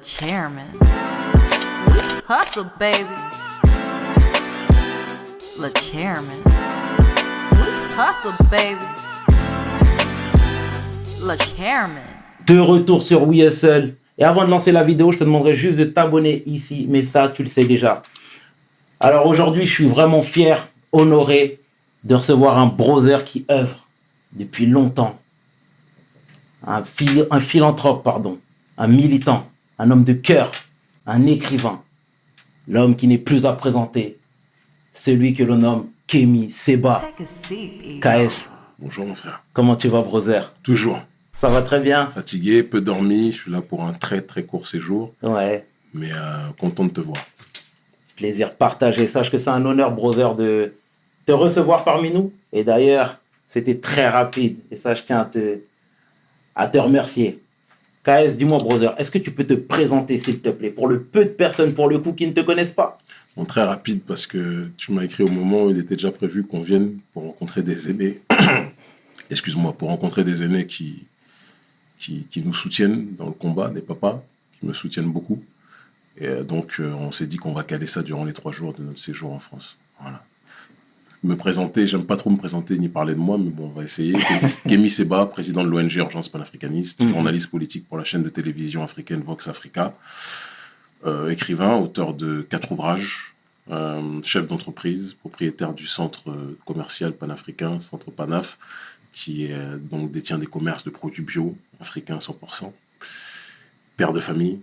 Chairman. Hustle, baby. Le chairman. Hustle, baby. Le chairman. De retour sur We. Et avant de lancer la vidéo, je te demanderai juste de t'abonner ici. Mais ça, tu le sais déjà. Alors aujourd'hui, je suis vraiment fier, honoré de recevoir un brother qui œuvre depuis longtemps. Un, un philanthrope, pardon. Un militant. Un homme de cœur. Un écrivain. L'homme qui n'est plus à présenter. Celui que l'on nomme Kemi Seba. KS. Bonjour mon frère. Comment tu vas, brother Toujours. Ça va très bien? Fatigué, peu dormi, je suis là pour un très très court séjour, Ouais. mais euh, content de te voir. Plaisir partagé. Sache que c'est un honneur, brother, de te recevoir parmi nous. Et d'ailleurs, c'était très rapide. Et ça, je tiens à te, à te remercier. KS, dis-moi, brother, est-ce que tu peux te présenter, s'il te plaît, pour le peu de personnes, pour le coup, qui ne te connaissent pas? Très rapide parce que tu m'as écrit au moment où il était déjà prévu qu'on vienne pour rencontrer des aînés. Excuse-moi, pour rencontrer des aînés qui nous soutiennent dans le combat, des papas qui me soutiennent beaucoup. Et euh, donc, euh, on s'est dit qu'on va caler ça durant les trois jours de notre séjour en France. Voilà. Me présenter, j'aime pas trop me présenter ni parler de moi, mais bon, on va essayer. Kémy Seba, président de l'ONG Urgence panafricaniste, Mhm. journaliste politique pour la chaîne de télévision africaine Vox Africa, euh, écrivain, auteur de quatre ouvrages, euh, chef d'entreprise, propriétaire du centre euh, commercial panafricain, Centre Panaf, qui donc détient des commerces de produits bio, africains 100%, père de famille,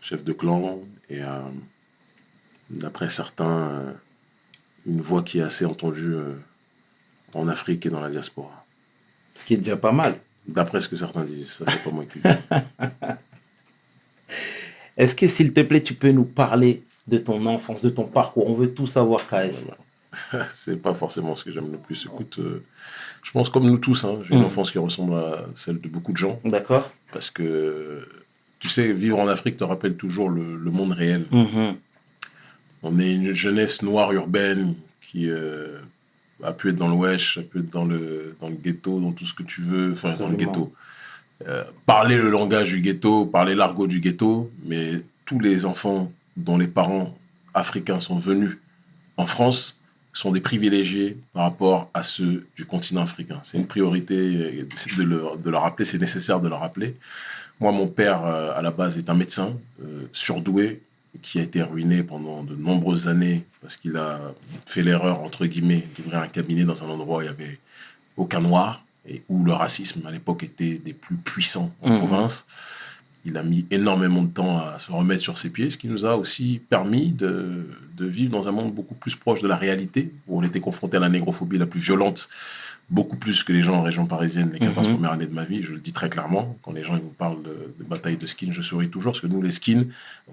chef de clan, et euh, d'après certains, une voix qui est assez entendue euh, en Afrique et dans la diaspora. Ce qui est déjà pas mal. D'après ce que certains disent, ça c'est pas moi qui le dis. Est-ce que, s'il te plaît, tu peux nous parler de ton enfance, de ton parcours? On veut tout savoir, KS. c'est pas forcément ce que j'aime le plus. Écoute, euh, je pense comme nous tous, hein, j'ai une Mm. enfance qui ressemble à celle de beaucoup de gens, D'accord parce que tu sais, vivre en Afrique te rappelle toujours le, le monde réel. Mhm. On est une jeunesse noire urbaine qui euh, a pu être dans le wesh, a pu être dans le, dans le ghetto, dans tout ce que tu veux, enfin dans le ghetto. Euh, parler le langage du ghetto, parler l'argot du ghetto, mais tous les enfants dont les parents africains sont venus en France sont des privilégiés par rapport à ceux du continent africain. C'est une priorité euh, de le, de le rappeler, c'est nécessaire de le rappeler. Moi, mon père, à la base, est un médecin euh, surdoué, qui a été ruiné pendant de nombreuses années parce qu'il a fait l'erreur, entre guillemets, d'ouvrir un cabinet dans un endroit où il n'y avait aucun noir et où le racisme à l'époque était des plus puissants en Mhm. province. Il a mis énormément de temps à se remettre sur ses pieds, ce qui nous a aussi permis de, de vivre dans un monde beaucoup plus proche de la réalité, où on était confronté à la négrophobie la plus violente, beaucoup plus que les gens en région parisienne les 14 Mhm. premières années de ma vie, je le dis très clairement. Quand les gens ils vous parlent de, de bataille de skins, je souris toujours, parce que nous, les skins,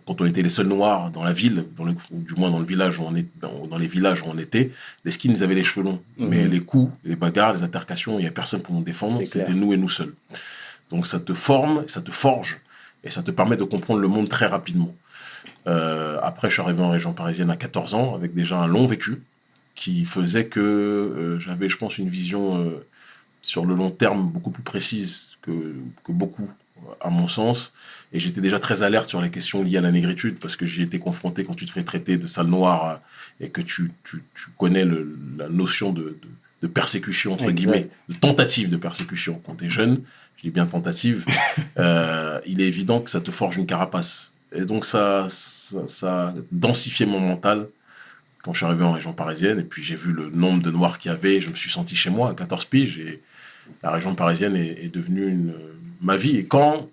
quand on était les seuls noirs dans la ville, dans le, ou du moins dans le village où on est, dans, dans les villages où on était, les skins, ils avaient les cheveux longs. Mhm. Mais les coups, les bagarres, les altercations, il n'y a personne pour nous défendre, c'était nous et nous seuls. Donc ça te forme, ça te forge, et ça te permet de comprendre le monde très rapidement. Euh, après, je suis arrivé en région parisienne à 14 ans, avec déjà un long vécu, qui faisait que euh, j'avais, je pense, une vision euh, sur le long terme beaucoup plus précise que, que beaucoup, à mon sens. Et j'étais déjà très alerte sur les questions liées à la négritude, parce que j'y étais confronté quand tu te fais traiter de sale noir euh, et que tu, tu, tu connais le- la notion de, de, de persécution, entre Exact. guillemets, de tentative de persécution quand tu es jeune. Je dis bien tentative. euh, il est évident que ça te forge une carapace. Et donc, ça, ça, ça a densifié mon mental quand je suis arrivé en région parisienne. Et puis, j'ai vu le nombre de noirs qu'il y avait. Je me suis senti chez moi à 14 piges. Et la région parisienne est, est devenue une, ma vie. Et quand,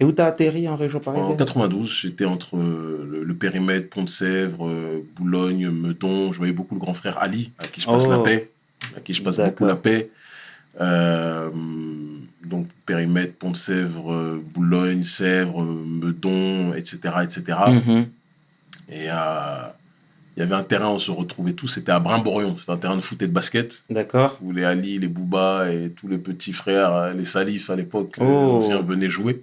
Et où t'as atterri en région en parisienne 92, j'étais entre euh, le, le périmètre Pont-de-Sèvres, euh, Boulogne, Meudon. Je voyais beaucoup le grand frère Ali, à qui je passe Oh. la paix. À qui je passe beaucoup la paix. Euh, donc, périmètre Pont-de-Sèvres, Boulogne, Sèvres, Meudon, etc. etc. Et euh, il y avait un terrain où on se retrouvait tous, c'était à Brimborion, c'était un terrain de foot et de basket, D'accord où les Ali, les Bouba et tous les petits frères, euh, les Salifs à l'époque, Oh. les anciens venaient jouer.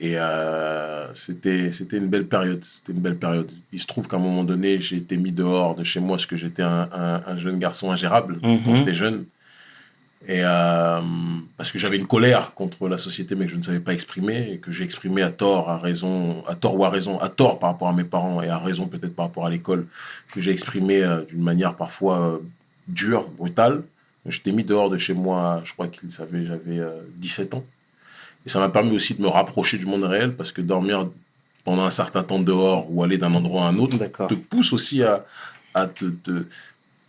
Et euh, c'était une belle période, c'était une belle période. Il se trouve qu'à un moment donné, j'ai été mis dehors de chez moi parce que j'étais un, un- un jeune garçon ingérable Mhm. quand j'étais jeune. Et euh, parce que j'avais une colère contre la société, mais que je ne savais pas exprimer, et que j'ai exprimé à tort, à raison, à tort ou à raison, à tort par rapport à mes parents, et à raison peut-être par rapport à l'école, que j'ai exprimé euh, d'une manière parfois euh, dure, brutale. J'étais mis dehors de chez moi, je crois qu'il savait, j'avais 17 ans. Et ça m'a permis aussi de me rapprocher du monde réel, parce que dormir pendant un certain temps dehors ou aller d'un endroit à un autre te pousse aussi à, à te, te,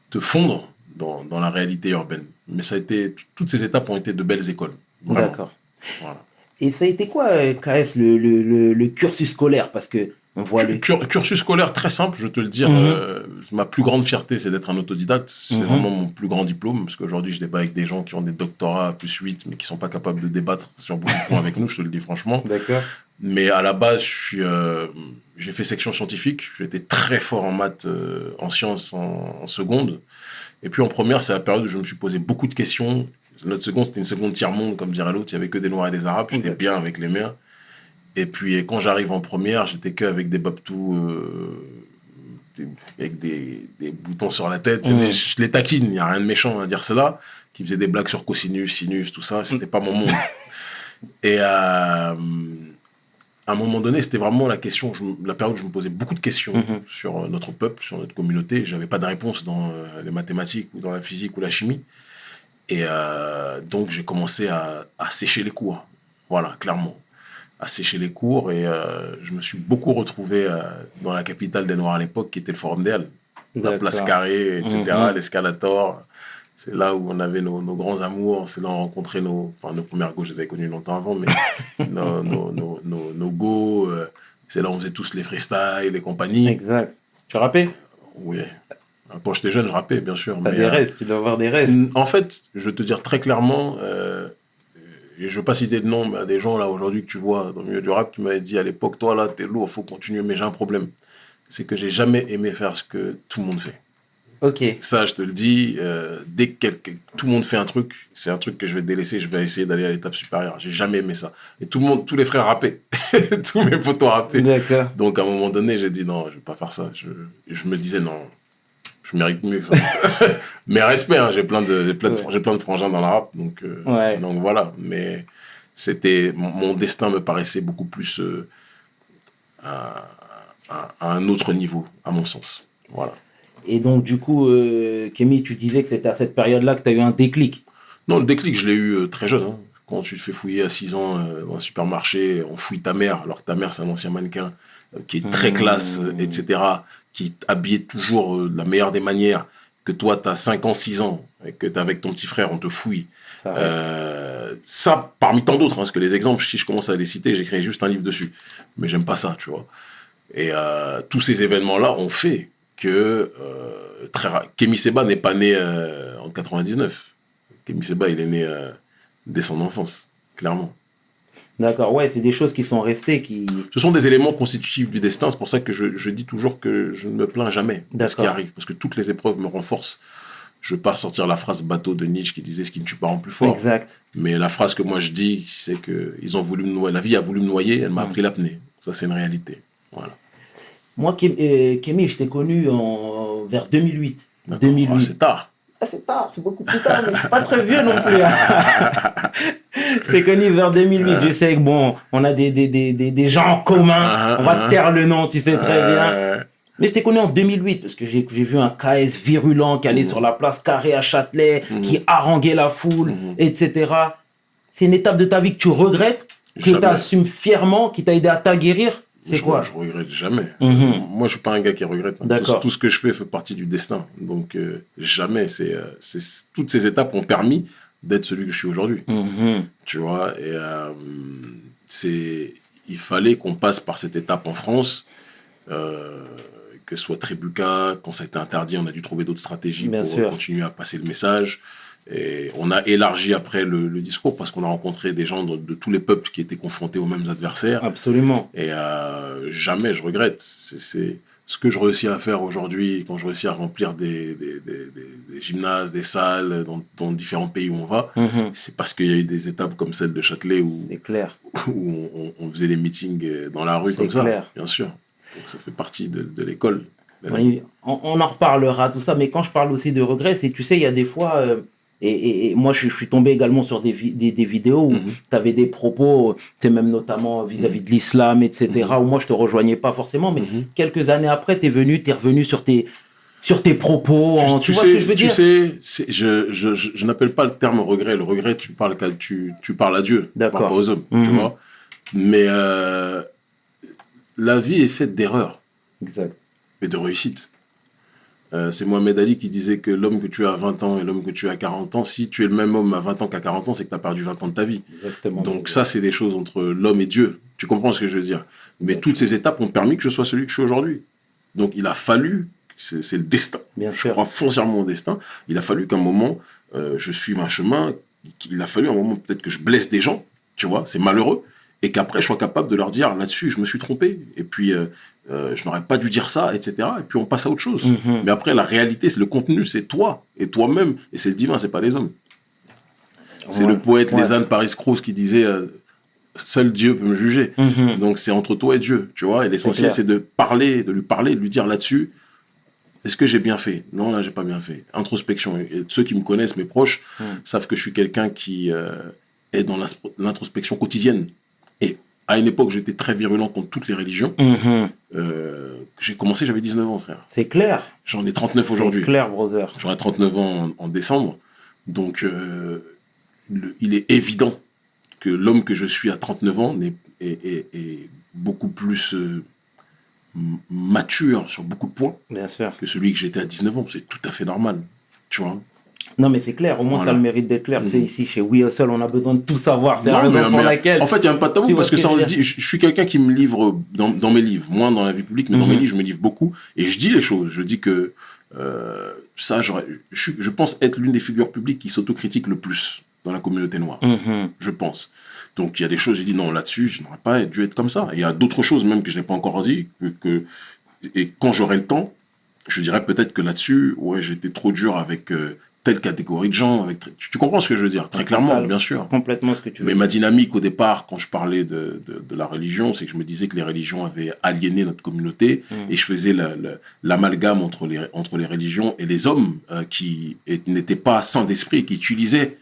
te fondre dans, dans, la réalité urbaine. Mais ça a été, toutes ces étapes ont été de belles écoles. D'accord. Voilà. Et ça a été quoi, euh, KS, le, le, le, cursus scolaire? Parce que on voit le... Cursus scolaire très simple, je te le dire. Mhm. Euh, ma plus grande fierté, c'est d'être un autodidacte. C'est mhm. vraiment mon plus grand diplôme, parce qu'aujourd'hui, je débat avec des gens qui ont des doctorats plus 8, mais qui sont pas capables de débattre sur beaucoup de points avec nous, je te le dis franchement. D'accord. Mais à la base, je suis, euh, j'ai fait section scientifique. J'étais très fort en maths, en sciences en, en, seconde. Et puis en première, c'est la période où je me suis posé beaucoup de questions. Notre seconde, c'était une seconde tiers-monde, comme dirait l'autre. Il n'y avait que des Noirs et des Arabes. J'étais bien avec les mères. Et puis quand j'arrive en première, j'étais que avec des babtous, euh, avec des, des, boutons sur la tête. Mais je les taquine, il n'y a rien de méchant à dire cela. Qui faisait des blagues sur cosinus, sinus, tout ça. C'était pas mon monde. Et euh, à un moment donné, c'était vraiment la question, la période où je me posais beaucoup de questions mhm. sur euh, notre peuple, sur notre communauté. Je n'avais pas de réponse dans euh, les mathématiques ou dans la physique ou la chimie. Et euh, donc, j'ai commencé à, sécher les cours. Voilà, clairement. À sécher les cours. Et je me suis beaucoup retrouvé dans la capitale des Noirs à l'époque, qui était le Forum des La place carrée, etc., mhm. l'escalator. C'est là où on avait nos, nos grands amours, c'est là où on rencontrait nos, enfin nos premières go, je les avais connues longtemps avant, mais nos, nos, nos, nos, go, euh, c'est là où on faisait tous les freestyles, les compagnies. Exact. Tu rappais? Oui. Quand j'étais jeune, je rappais, bien sûr. T'as des euh, restes, tu dois avoir des restes. En fait, je vais te dire très clairement, euh, et je veux pas citer de nom, mais des gens là aujourd'hui que tu vois dans le milieu du rap qui m'avaient dit à l'époque, toi là, t'es lourd, faut continuer, mais j'ai un problème. C'est que j'ai jamais aimé faire ce que tout le monde fait. Ok. Ça, je te le dis, euh, dès que tout le monde fait un truc, c'est un truc que je vais délaisser, je vais essayer d'aller à l'étape supérieure. J'ai jamais aimé ça. Et tout le monde, tous les frères rappaient. tous mes potos rappaient. D'accord. Donc, à un moment donné, j'ai dit non, je vais pas faire ça. Je, je me disais non, je mérite mieux que ça. Mais respect, hein, j'ai plein, de, plein, de, plein de frangins dans la rap. Donc, euh, donc voilà. Mais c'était, mon, destin me paraissait beaucoup plus euh, à, à un autre niveau, à mon sens. Voilà. Et donc, du coup, euh, Kémy, tu disais que c'était à cette période-là que tu as eu un déclic. Non, le déclic, je l'ai eu euh, très jeune. Hein. Quand tu te fais fouiller à 6 ans euh, dans un supermarché, on fouille ta mère, alors que ta mère, c'est un ancien mannequin qui est très classe, mmh. etc., qui est habillé toujours de la meilleure des manières, que toi, tu as 5 ans, 6 ans, et que tu es avec ton petit frère, on te fouille. Ça, parmi tant d'autres, hein, parce que les exemples, si je commence à les citer, j'écris juste un livre dessus. Mais j'aime pas ça, tu vois. Et tous ces événements-là ont fait que euh, très Kemi Seba n'est pas né euh, en 99. Kemi Seba, il est né euh, dès son enfance, clairement. D'accord, ouais, c'est des choses qui sont restées. Qui... Ce sont des éléments constitutifs du destin. C'est pour ça que je, je, dis toujours que je ne me plains jamais de ce qui arrive. Parce que toutes les épreuves me renforcent. Je ne veux pas sortir la phrase bateau de Nietzsche qui disait ce qui ne tue pas rend plus fort. Exact. Mais la phrase que moi je dis, c'est que ils ont voulu me noyer. La vie a voulu me noyer, elle m'a mm. appris l'apnée. Ça, c'est une réalité. Voilà. Moi, euh, Kémy, je t'ai connu en, vers 2008. 2008. Ah, c'est tard. Ah, c'est tard, c'est beaucoup plus tard, mais je suis pas très vieux non plus. Hein. je t'ai connu vers 2008. Je sais que bon, on a des, des, des, des gens en commun. Uh-huh, on va te taire le nom, tu sais très bien. Mais je t'ai connu en 2008 parce que j'ai vu un KS virulent qui allait mm. sur la place carrée à Châtelet, mm. qui haranguait la foule, mm. etc. C'est une étape de ta vie que tu regrettes, que tu assumes fièrement, qui t'a aidé à t'aguerrir? C'est quoi Je regrette jamais. Mhm. Moi, je suis pas un gars qui regrette. Hein. Tout, ce que je fais fait partie du destin. Donc, euh, jamais. Euh, c'est, toutes ces étapes ont permis d'être celui que je suis aujourd'hui. Mhm. Tu vois Et euh, c'est, il fallait qu'on passe par cette étape en France. que ce soit Tribuca, quand ça a été interdit, on a dû trouver d'autres stratégies pour continuer à passer le message. Et on a élargi après le, discours parce qu'on a rencontré des gens de, tous les peuples qui étaient confrontés aux mêmes adversaires. Absolument. Et euh, jamais je regrette. C'est ce que je réussis à faire aujourd'hui quand je réussis à remplir des, des, des, gymnases, des salles dans, différents pays où on va. Mhm. C'est parce qu'il y a eu des étapes comme celle de Châtelet où, clair. où on, faisait des meetings dans la rue comme clair. ça, bien sûr. Donc ça fait partie de, l'école. on, en reparlera, tout ça, mais quand je parle aussi de regrets, c'est, tu sais, il y a des fois, euh, Et, et- et moi, je, je suis tombé également sur des, vi- des, des vidéos où Mhm. tu avais des propos, c'est même notamment vis-à-vis de l'islam, etc., où moi, je te rejoignais pas forcément, mais Mhm. quelques années après, tu es venu, tu es revenu sur tes, sur tes propos. en- tu, vois sais, ce que je veux tu dire? sais, je, je, je, je n'appelle pas le terme regret. Le regret, tu parles, tu, tu parles à Dieu, tu parles pas aux hommes, tu Mhm. vois? Mais euh, la vie est faite d'erreurs Exact. et de réussites. Euh, c'est Mohamed Ali qui disait que l'homme que tu as à 20 ans et l'homme que tu as à 40 ans, si tu es le même homme à 20 ans qu'à 40 ans, c'est que tu as perdu 20 ans de ta vie. Exactement. Donc ça, c'est des choses entre l'homme et Dieu. Tu comprends ce que je veux dire? Mais toutes ces étapes ont permis que je sois celui que je suis aujourd'hui. Donc il a fallu, c'est c'est le destin. Bien Je sûr. crois foncièrement au destin. Il a fallu qu'un moment, euh, je suive un chemin. Il a fallu un moment peut-être que je blesse des gens, tu vois, c'est malheureux. Et qu'après, je sois capable de leur dire là-dessus, je me suis trompé. Et puis, euh, euh, je n'aurais pas dû dire ça, etc. Et puis, on passe à autre chose. Mhm. Mais après, la réalité, c'est le contenu, c'est toi et toi-même. Et c'est le divin, c'est pas les hommes. C'est Ouais. le poète Ouais. Lézanne Paris Croce qui disait euh, Seul Dieu peut me juger. Mhm. Donc c'est entre toi et Dieu, tu vois. Et l'essentiel, c'est de parler, de lui parler, de lui dire là-dessus, est-ce que j'ai bien fait? Non, là, j'ai pas bien fait. Introspection. Et ceux qui me connaissent, mes proches, Mm. savent que je suis quelqu'un qui euh, est dans l'introspection quotidienne. À une époque, j'étais très virulent contre toutes les religions. Mhm. Euh, j'ai commencé, j'avais 19 ans, frère. C'est clair. J'en ai 39 C'est aujourd'hui. clair, brother. J'aurai 39 ans en, en décembre. Donc, euh, le- il est évident que l'homme que je suis à 39 ans est, est- est beaucoup plus euh, mature sur beaucoup de points Bien sûr. que celui que j'étais à 19 ans. C'est tout à fait normal. Tu vois? Non, mais c'est clair. Au moins, Voilà. ça le mérite d'être clair. Tu sais, Mhm. ici, chez We Hustle, on a besoin de tout savoir. C'est la raison mais- pour mais laquelle. En fait, il n'y a pas de tabou parce que ça, on je le dit. Je, je suis quelqu'un qui me livre dans, dans mes livres, moins dans la vie publique, mais dans mes livres, je me livre beaucoup. Et je dis les choses. Je dis que euh, ça, je, pense être l'une des figures publiques qui s'autocritique le plus dans la communauté noire. Mhm. je pense. Donc il y a des choses, j'ai dit non, là-dessus, je n'aurais pas dû être comme ça. Et il y a d'autres choses même que je n'ai pas encore dit, que, que- et quand j'aurai le temps, je dirais peut-être que là-dessus, ouais, j'étais trop dur avec euh, telle catégorie de gens. Avec, tu, tu comprends ce que je veux dire Très clairement, bien sûr. Complètement ce que tu veux. Mais ma dynamique au départ, quand je parlais de, de, de la religion, c'est que je me disais que les religions avaient aliéné notre communauté Mm. et je faisais la- la- l'amalgame entre les, entre les religions et les hommes euh, qui n'étaient pas sains d'esprit qui utilisaient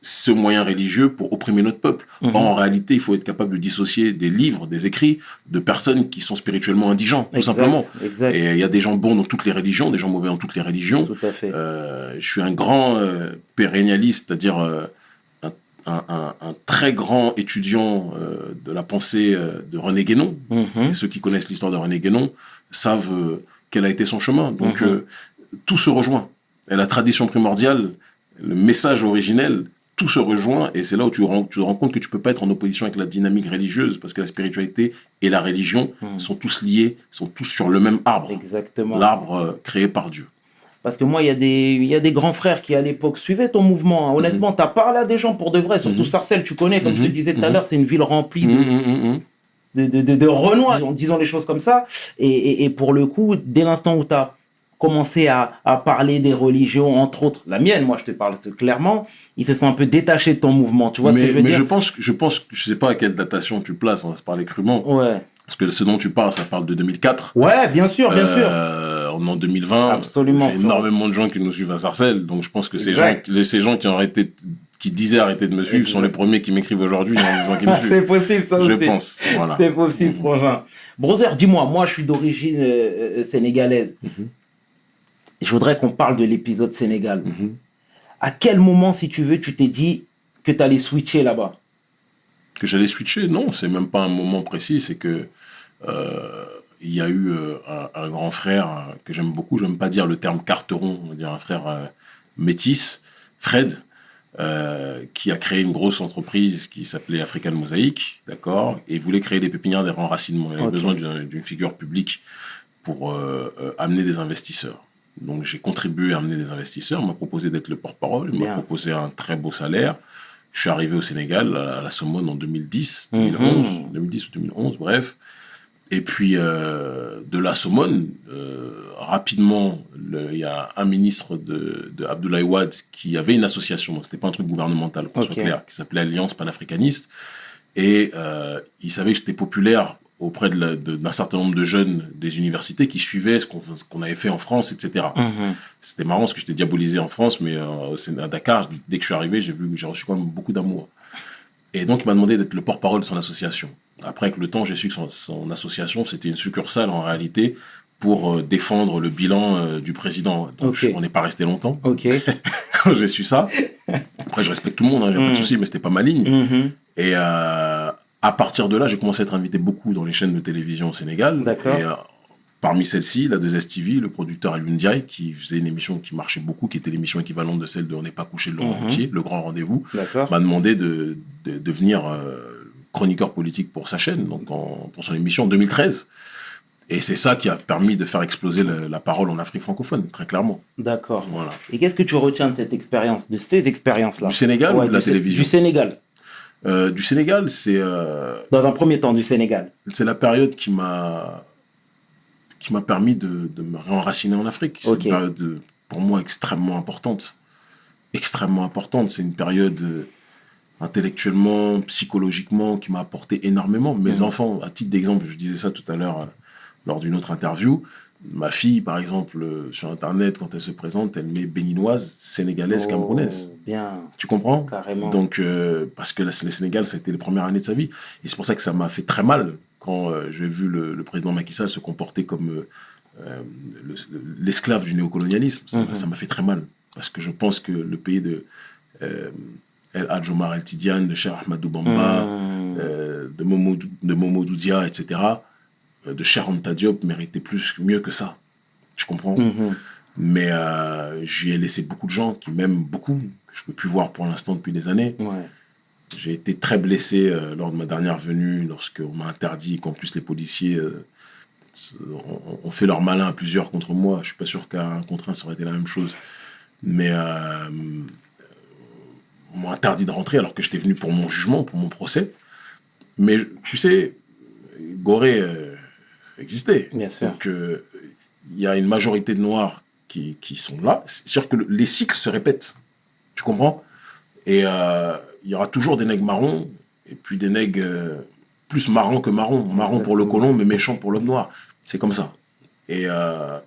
ce moyen religieux pour opprimer notre peuple. Mhm. Or, en réalité, il faut être capable de dissocier des livres, des écrits de personnes qui sont spirituellement indigents, tout simplement. Exact. Et il y a des gens bons dans toutes les religions, des gens mauvais dans toutes les religions. Tout à fait. Euh, je suis un grand euh, pérennialiste, c'est-à-dire euh, un, un- un- un très grand étudiant de la pensée de René Guénon. Mhm. Et ceux qui connaissent l'histoire de René Guénon savent quel a été son chemin. Donc Mhm. tout se rejoint. Et la tradition primordiale, le message originel, tout se rejoint. Et c'est là où tu, tu te rends compte que tu peux pas être en opposition avec la dynamique religieuse, parce que la spiritualité et la religion Mhm. sont tous liés, sont tous sur le même arbre. Exactement. L'arbre euh, créé par Dieu. Parce que moi, il y, a des- y a des grands frères qui, à l'époque, suivaient ton mouvement. hein. Honnêtement, t'as parlé à des gens pour de vrai, surtout Mhm. Sarcelles, tu connais, comme je te Mhm. disais tout à Mhm. l'heure, c'est une ville remplie de, Mhm, mhm, mhm. de, de, de, de Renoir, disons, disons les choses comme ça. Et, et, et pour le coup, dès l'instant où tu as commencé à, à parler des religions, entre autres la mienne, moi je te parle c'est clairement, ils se sont un peu détachés de ton mouvement. Tu vois mais ce que je veux mais dire je pense, je pense, je sais pas à quelle datation tu places, on va se parler crûment, Ouais. parce que ce dont tu parles, ça parle de 2004. Ouais, bien sûr, bien sûr. Euh, on est en 2020. Absolument, J'ai énormément de gens qui nous suivent à Sarcelles, donc je pense que ces gens, ces gens qui ont arrêté, qui disaient arrêter de me suivre, sont les premiers qui m'écrivent aujourd'hui en disant qu'ils me c'est suivent. possible, ça Je aussi. pense, voilà. C'est possible, frangin. Brother, dis-moi, moi je suis d'origine euh, euh, sénégalaise. Mhm. Je voudrais qu'on parle de l'épisode Sénégal. Mhm. À quel moment, si tu veux, tu t'es dit que tu allais switcher là-bas? Que j'allais switcher. Non, c'est même pas un moment précis. C'est que euh, il y a eu euh, un, un grand frère que j'aime beaucoup. J'aime pas dire le terme carteron, on va dire un frère euh, métis, Fred, euh, qui a créé une grosse entreprise qui s'appelait African Mosaic, d'accord, et voulait créer des pépinières des renracinements. Il avait besoin d'une figure publique pour euh, amener des investisseurs. Donc j'ai contribué à amener des investisseurs. M'a proposé d'être le porte-parole. Il m'a proposé un très beau salaire. Je suis arrivé au Sénégal, à la Sommone, en 2010, Mhm. 2011, 2010 ou 2011, bref. Et puis, euh, de la Sommone, euh, rapidement, il y a un ministre de, de Abdoulaye Wade qui avait une association, c'était pas un truc gouvernemental, qu'on soit Ok. clair, qui s'appelait Alliance panafricaniste. Et euh, il savait que j'étais populaire auprès de la- de- d'un certain nombre de jeunes des universités qui suivaient ce qu'on avait fait en France, etc. Mhm. C'était marrant parce que j'étais diabolisé en France, mais euh, à Dakar, dès que je suis arrivé, j'ai vu que j'ai reçu quand même beaucoup d'amour. Et donc, il m'a demandé d'être le porte-parole de son association. Après, avec le temps, j'ai su que son, son association, c'était une succursale en réalité pour euh, défendre le bilan euh, du président. Donc, je- on n'est pas resté longtemps Ok. quand j'ai su ça. Après, je respecte tout le monde, hein, j'ai pas de souci, mais c'était pas ma ligne. Mhm. Et à partir de là, j'ai commencé à être invité beaucoup dans les chaînes de télévision au Sénégal. D'accord. Et euh, parmi celles-ci, la 2STV, le producteur Alioune Ndiaye, qui faisait une émission qui marchait beaucoup, qui était l'émission équivalente de celle de On n'est pas couché de Laurent. Ruquier, Le Grand Rendez-vous, m'a demandé de, de devenir euh, chroniqueur politique pour sa chaîne, donc en- pour son émission en 2013. Et c'est ça qui a permis de faire exploser le- la parole en Afrique francophone, très clairement. D'accord. Voilà. Et qu'est-ce que tu retiens de cette expérience, de ces expériences-là? Du Sénégal ou de la télévision? Du Sénégal. Euh, Du Sénégal, c'est euh, Dans un premier temps, du Sénégal. c'est la période qui m'a qui m'a permis de, de me réenraciner en Afrique. C'est une période pour moi extrêmement importante. Extrêmement importante. C'est une période euh, intellectuellement, psychologiquement qui m'a apporté énormément. Mes Mhm. enfants, à titre d'exemple, je disais ça tout à l'heure lors d'une autre interview. Ma fille, par exemple, euh, sur Internet, quand elle se présente, elle met béninoise, sénégalaise, Oh, camerounaise. Bien, Tu comprends? Carrément. donc, euh, parce que le Sénégal, ça a été les premières années de sa vie. Et c'est pour ça que ça m'a fait très mal quand euh, j'ai vu le, le président Macky Sall se comporter comme le- l'esclave du néocolonialisme. Ça m'a- Mhm. ça m'a fait très mal. Parce que je pense que le pays de El Hadj Omar El Tidiane, de Cheikh Ahmadou Bamba, Mhm. de, Momodou, de Momodou Dia, etc., de Cheikh Anta Diop méritait plus, mieux que ça. Tu comprends Mhm. Mais euh, j'y ai laissé beaucoup de gens qui m'aiment beaucoup, que je ne peux plus voir pour l'instant depuis des années. Ouais. J'ai été très blessé euh, lors de ma dernière venue, lorsqu'on m'a interdit, qu'en plus les policiers euh, ont, fait leur malin à plusieurs contre moi. Je suis pas sûr qu'à un contre un, ça aurait été la même chose. Mais euh, on m'a interdit de rentrer alors que j'étais venu pour mon jugement, pour mon procès. Mais je- tu sais, Gorée existait. Bien sûr. Donc euh, il y a une majorité de Noirs qui, qui sont là. C'est sûr que le- les cycles se répètent. Tu comprends? Et euh, il y aura toujours des nègres marrons et puis des nègres euh, plus marrons que marrons. Marrons pour le colon, mais méchants pour l'homme noir. C'est comme ça. Et euh,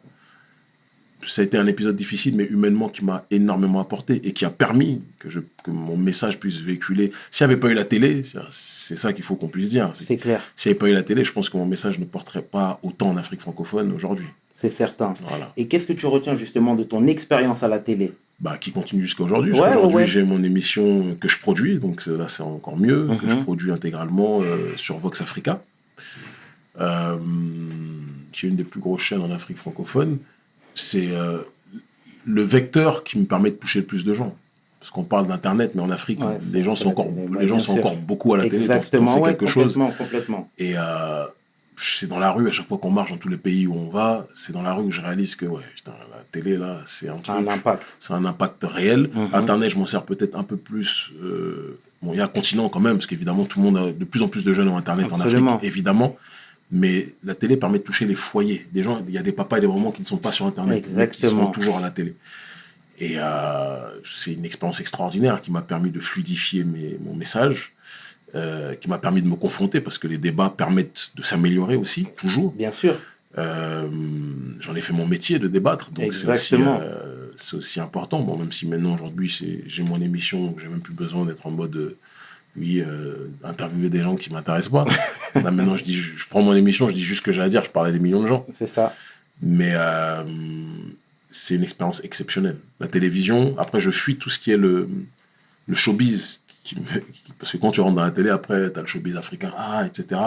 ça a été un épisode difficile, mais humainement qui m'a énormément apporté et qui a permis que, je, que mon message puisse véhiculer. S'il n'y avait pas eu la télé, c'est- ça qu'il faut qu'on puisse dire. C'est- clair, S'il n'y avait pas eu la télé, je pense que mon message ne porterait pas autant en Afrique francophone aujourd'hui. c'est certain. Voilà. Et qu'est-ce que tu retiens justement de ton expérience à la télé? Bah, qui continue jusqu'à aujourd'hui. Ouais, aujourd'hui, ouais, j'ai mon émission que je produis, donc là c'est encore mieux, que Mhm. je produis intégralement euh, sur Vox Africa, euh, qui est une des plus grosses chaînes en Afrique francophone. C'est euh, le vecteur qui me permet de toucher le plus de gens. Parce qu'on parle d'Internet, mais en Afrique, Ouais, les gens sont encore, télé, les gens sont sûr. encore beaucoup à la télé. Exactement, ouais, quelque chose. complètement. Et euh, c'est dans la rue, à chaque fois qu'on marche dans tous les pays où on va, c'est dans la rue que je réalise que ouais, putain, la télé, là, c'est un un impact. c'est un impact réel. Mhm. Internet, je m'en sers peut-être un peu plus. euh, bon, il y a un continent quand même, parce qu'évidemment, tout le monde, a, de plus en plus de jeunes ont Internet Absolument. en Afrique, évidemment. Mais la télé permet de toucher les foyers. Des gens, il y a des papas et des mamans qui ne sont pas sur Internet, qui sont toujours à la télé. Et euh, c'est une expérience extraordinaire qui m'a permis de fluidifier mes- mon message, euh, qui m'a permis de me confronter, parce que les débats permettent de s'améliorer aussi, toujours. Bien sûr. Euh, J'en ai fait mon métier de débattre, donc c'est aussi, aussi important. Bon, même si maintenant, aujourd'hui, j'ai mon émission, donc j'ai même plus besoin d'être en mode, oui, euh, interviewer des gens qui m'intéressent pas. Là, maintenant, je, dis, je, je prends mon émission, je dis juste ce que j'ai à dire, je parle à des millions de gens. C'est ça. Mais euh, c'est une expérience exceptionnelle. La télévision, après, je fuis tout ce qui est le, le showbiz. qui me- qui- parce que quand tu rentres dans la télé, après, tu as le showbiz africain, ah, etc.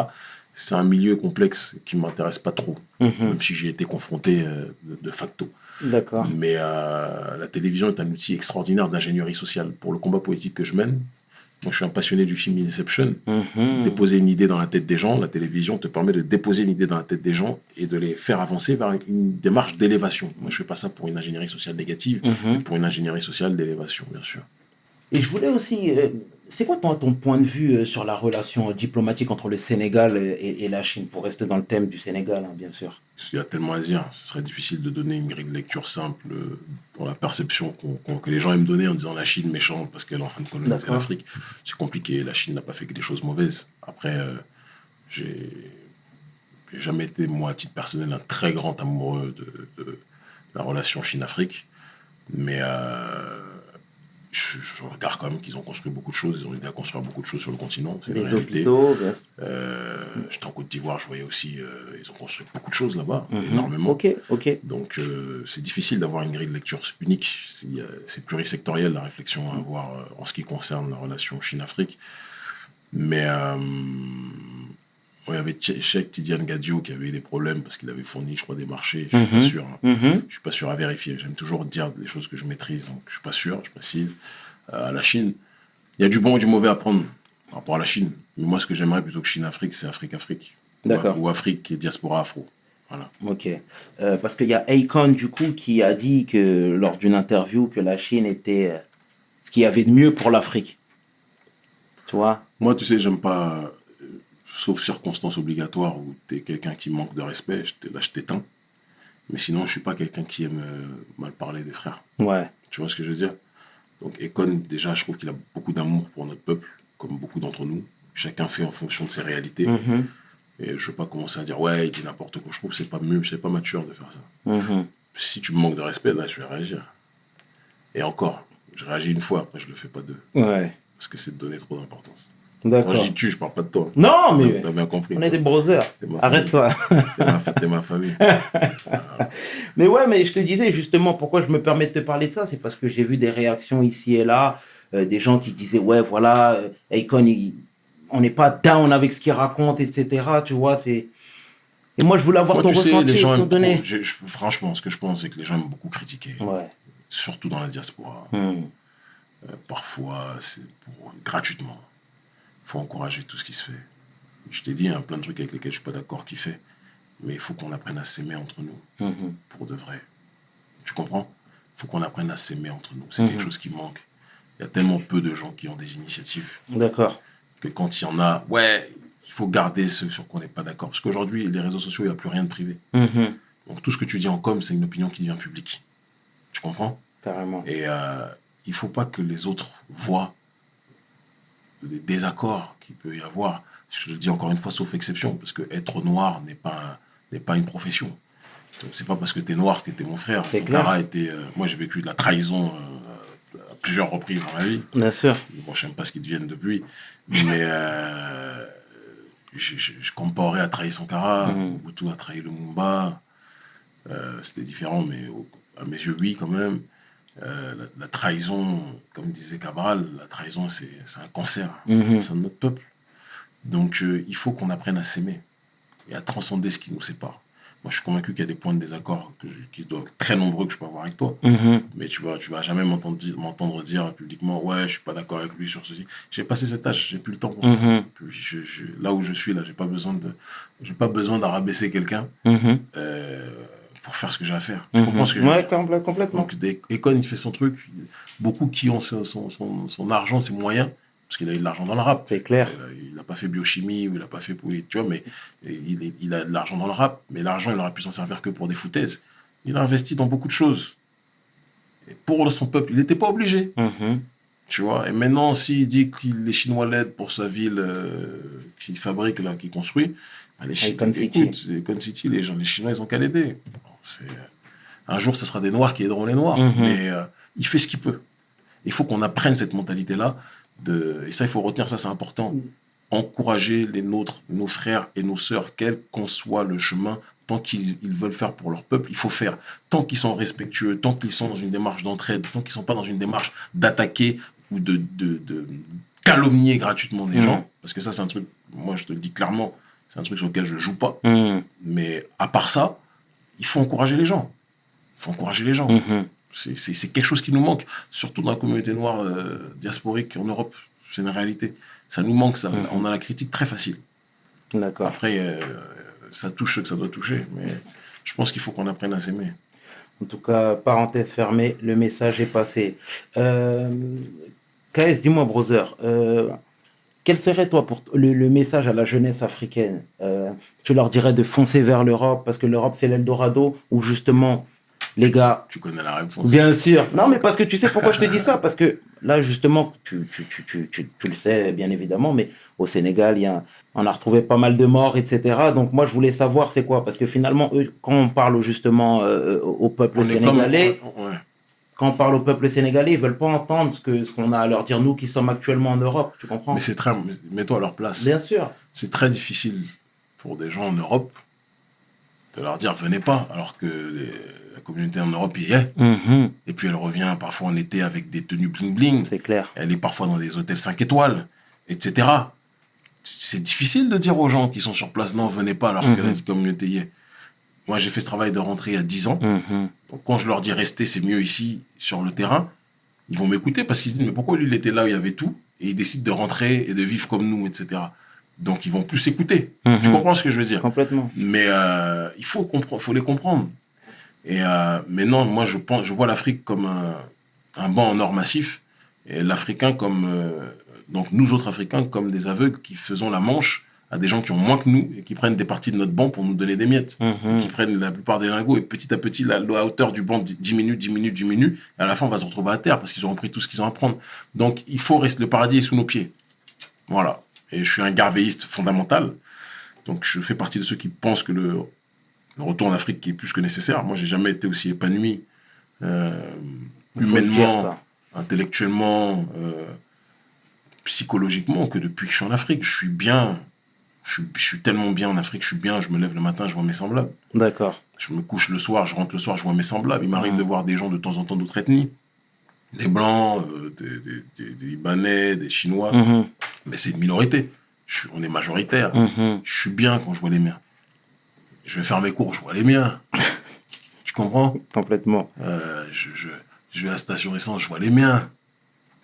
C'est un milieu complexe qui ne m'intéresse pas trop, Mhm. même si j'y ai été confronté euh, de, de facto. D'accord. Mais la télévision est un outil extraordinaire d'ingénierie sociale pour le combat politique que je mène. Moi, je suis un passionné du film Inception. Mhm. Déposer une idée dans la tête des gens, la télévision te permet de déposer une idée dans la tête des gens et de les faire avancer vers une démarche d'élévation. Moi, je fais pas ça pour une ingénierie sociale négative, Mhm. mais pour une ingénierie sociale d'élévation, bien sûr. Et je voulais aussi. euh, c'est quoi ton, ton point de vue euh, sur la relation diplomatique entre le Sénégal et, et la Chine Pour rester dans le thème du Sénégal, hein, bien sûr? Il y a tellement à dire. Ce serait difficile de donner une grille de lecture simple euh, dans la perception que les gens aiment donner en disant la Chine méchante parce qu'elle est en train de coloniser l'Afrique. C'est compliqué. La Chine n'a pas fait que des choses mauvaises. Après, euh, j'ai jamais été, moi, à titre personnel, un très grand amoureux de, de la relation Chine-Afrique. Mais euh, je, je regarde quand même qu'ils ont construit beaucoup de choses. Ils ont aidé à construire beaucoup de choses sur le continent. Les hôpitaux, bien sûr. Euh, J'étais en Côte d'Ivoire, je voyais aussi, euh, ils ont construit beaucoup de choses là-bas, Mhm. énormément. Ok, ok. Donc euh, c'est difficile d'avoir une grille de lecture unique. C'est plurisectoriel la réflexion à avoir euh, en ce qui concerne la relation Chine-Afrique. Mais il y avait Che- Cheikh Tidiane Gadio qui avait des problèmes parce qu'il avait fourni, je crois, des marchés. Je suis pas Mhm. sûr. hein. Mhm. Je suis pas sûr à vérifier. J'aime toujours dire des choses que je maîtrise, donc je suis pas sûr, je précise. Euh, à la Chine, il y a du bon et du mauvais à prendre par rapport à la Chine. Mais moi, ce que j'aimerais plutôt que Chine-Afrique, c'est Afrique-Afrique. Ou- D'accord. Ou Afrique et diaspora afro. Voilà. Ok. Euh, parce qu'il y a Akon, du coup, qui a dit que lors d'une interview que la Chine était euh, ce qu'il y avait de mieux pour l'Afrique. Tu vois? Moi, tu sais, j'aime pas, sauf circonstances obligatoires où tu es quelqu'un qui manque de respect, je là, je t'éteins. Mais sinon, je suis pas quelqu'un qui aime euh, mal parler des frères. Ouais. Tu vois ce que je veux dire? Donc, Ekon, déjà, je trouve qu'il a beaucoup d'amour pour notre peuple, comme beaucoup d'entre nous. Chacun fait en fonction de ses réalités. Mhm. Et je veux pas commencer à dire, ouais, il dit n'importe quoi. Je trouve que c'est pas mieux, c'est pas mature de faire ça. Mhm. Si tu me manques de respect, là, je vais réagir. Et encore, je réagis une fois, après, je le fais pas deux. Ouais. Parce que c'est de donner trop d'importance. Quand je dis tu, je parle pas de toi. Non, mais T'as bien compris. on est des brothers. Arrête-toi. T'es ma, famille. Mais ouais, mais je te disais justement pourquoi je me permets de te parler de ça, c'est parce que j'ai vu des réactions ici et là, euh, des gens qui disaient ouais voilà, euh, Akon, il- on n'est pas down avec ce qu'il raconte, etc. Tu vois. Et moi je voulais avoir Moi, ton sais, ressenti, les gens ton aiment donné. trop- je- je- franchement, ce que je pense, c'est que les gens aiment beaucoup critiquer, Ouais. surtout dans la diaspora. Hmm. Euh, parfois, c'est gratuitement. Il faut encourager tout ce qui se fait. Je t'ai dit, il y a plein de trucs avec lesquels je suis pas d'accord qui fait, mais il faut qu'on apprenne à s'aimer entre nous, Mhm. pour de vrai. Tu comprends? Il faut qu'on apprenne à s'aimer entre nous. C'est Mhm. quelque chose qui manque. Il y a tellement peu de gens qui ont des initiatives. D'accord. que quand il y en a, ouais, il faut garder ce sur quoi on n'est pas d'accord. Parce qu'aujourd'hui, les réseaux sociaux, il n'y a plus rien de privé. Mhm. Donc tout ce que tu dis en com, c'est une opinion qui devient publique. Tu comprends? Carrément. Et euh, il ne faut pas que les autres voient les désaccords qu'il peut y avoir. Je le dis encore une fois, sauf exception, parce que être noir n'est pas, n'est pas une profession. Donc c'est pas parce que tu es noir que tu es mon frère. C'est Sankara était, euh, moi, j'ai vécu de la trahison euh, à plusieurs reprises dans ma vie. Bien sûr. Bon, je n'aime pas ce qu'ils deviennent depuis, mais euh, je, je, je comparais à trahir Sankara, Mhm. Mobutu a trahi le Mumba. Euh, C'était différent, mais au- à mes yeux, oui, quand même. Euh, la, la trahison, comme disait Cabral, la trahison, c'est c'est un cancer Mhm. au sein de notre peuple. Donc, euh, il faut qu'on apprenne à s'aimer et à transcender ce qui nous sépare. Moi, je suis convaincu qu'il y a des points de désaccord que je- qui doivent être très nombreux que je peux avoir avec toi. Mhm. Mais tu vas, tu vas jamais m'entendre dire, publiquement, ouais, je suis pas d'accord avec lui sur ceci. J'ai passé cette âge, j'ai plus le temps pour ça. Mhm. Puis je, je- là où je suis, là, j'ai pas besoin de, j'ai pas besoin d'arabaisser quelqu'un euh, pour faire ce que j'ai à faire. Tu Mhm. comprends ce que je veux dire? Compl- complètement. Donc, Akon, il fait son truc. Beaucoup qui ont son, son, son, son argent, ses moyens, parce qu'il a eu de l'argent dans le rap. C'est clair. Il n'a pas fait biochimie ou il n'a pas fait. Tu vois, mais il, il a de l'argent dans le rap. Mais l'argent, il aurait pu s'en servir que pour des foutaises. Il a investi dans beaucoup de choses. Et pour son peuple, il n'était pas obligé. Mhm. Tu vois, et maintenant, s'il dit que les Chinois l'aident pour sa ville euh, qu'il fabrique, là, qu'il construit, bah, les Chinois, Icon City. écoute, City, les, gens, les Chinois, ils ont qu'à l'aider. C'est- un jour, ce sera des Noirs qui aideront les Noirs, Mhm. mais euh, il fait ce qu'il peut. Il faut qu'on apprenne cette mentalité-là, de, et ça, il faut retenir, ça, c'est important. Encourager les nôtres, nos frères et nos sœurs, quel qu'en soit le chemin, tant qu'ils ils veulent faire pour leur peuple, il faut faire. Tant qu'ils sont respectueux, tant qu'ils sont dans une démarche d'entraide, tant qu'ils ne sont pas dans une démarche d'attaquer ou de, de, de calomnier gratuitement des Mhm. gens, parce que ça, c'est un truc, moi, je te le dis clairement, c'est un truc sur lequel je joue pas. Mhm. Mais à part ça, il faut encourager les gens. Il faut encourager les gens. Mhm. C'est- quelque chose qui nous manque, surtout dans la communauté noire euh, diasporique en Europe. C'est une réalité. Ça nous manque, ça. Mhm. On a la critique très facile. D'accord. Après, euh, ça touche ce que ça doit toucher. Mais je pense qu'il faut qu'on apprenne à s'aimer. En tout cas, parenthèse fermée, le message est passé. Euh, KS, dis-moi, brother, euh, quel serait, toi, pour le, le message à la jeunesse africaine Euh, Tu leur dirais de foncer vers l'Europe parce que l'Europe, c'est l'Eldorado ou justement Les gars, Tu connais la réponse. Bien sûr. Non, mais parce que tu sais pourquoi je te dis ça? Parce que là, justement, tu, tu, tu, tu, tu, tu le sais bien évidemment, mais au Sénégal, il y a, on a retrouvé pas mal de morts, etc. Donc moi, je voulais savoir c'est quoi? Parce que finalement, eux, quand on parle justement euh, au peuple On est comme- sénégalais, ouais. Quand on parle au peuple sénégalais, ils veulent pas entendre ce que ce qu'on a à leur dire, nous qui sommes actuellement en Europe. Tu comprends? Mais c'est très. Mets-toi à leur place. Bien sûr. C'est très difficile pour des gens en Europe de leur dire venez pas, alors que les- la communauté en Europe y est. Mhm. Et puis elle revient parfois en été avec des tenues bling-bling. C'est clair. Elle est parfois dans des hôtels 5 étoiles, etc. C'est difficile de dire aux gens qui sont sur place non, venez pas, alors que Mhm. la communauté y est. Moi, j'ai fait ce travail de rentrée il y a 10 ans. Mhm. Donc, quand je leur dis restez, c'est mieux ici, sur le terrain, ils vont m'écouter parce qu'ils se disent mais pourquoi lui, il était là où il y avait tout et il décide de rentrer et de vivre comme nous, etc. Donc, ils vont plus écouter. Tu Mhm. comprends ce que je veux dire? Complètement. Mais euh, il faut, faut les comprendre. Et, euh, mais non, moi, je, pense, je vois l'Afrique comme un, un banc en or massif et l'Africain comme. euh, donc, nous autres Africains, comme des aveugles qui faisons la manche à des gens qui ont moins que nous et qui prennent des parties de notre banc pour nous donner des miettes Mhm. qui prennent la plupart des lingots et petit à petit la, la hauteur du banc di- diminue, diminue, diminue et à la fin on va se retrouver à terre parce qu'ils auront pris tout ce qu'ils ont à prendre. Donc il faut rester, le paradis est sous nos pieds. Voilà. Et je suis un garvéiste fondamental. Donc je fais partie de ceux qui pensent que le, le retour en Afrique est plus que nécessaire. Moi j'ai jamais été aussi épanoui euh, dire, humainement, intellectuellement, euh, psychologiquement que depuis que je suis en Afrique. Je suis bien. Je suis, je suis tellement bien en Afrique, je suis bien, je me lève le matin, je vois mes semblables. D'accord. Je me couche le soir, je rentre le soir, je vois mes semblables. Il m'arrive Mhm. de voir des gens de temps en temps d'autres ethnies. Des Blancs, euh, des, des- des- des Libanais, des Chinois. Mhm. Mais c'est une minorité. Je suis- on est majoritaire. Mhm. Je suis bien quand je vois les miens. Je vais faire mes cours, je vois les miens. tu comprends? Complètement. Euh, je, je, je vais à la station essence, je vois les miens.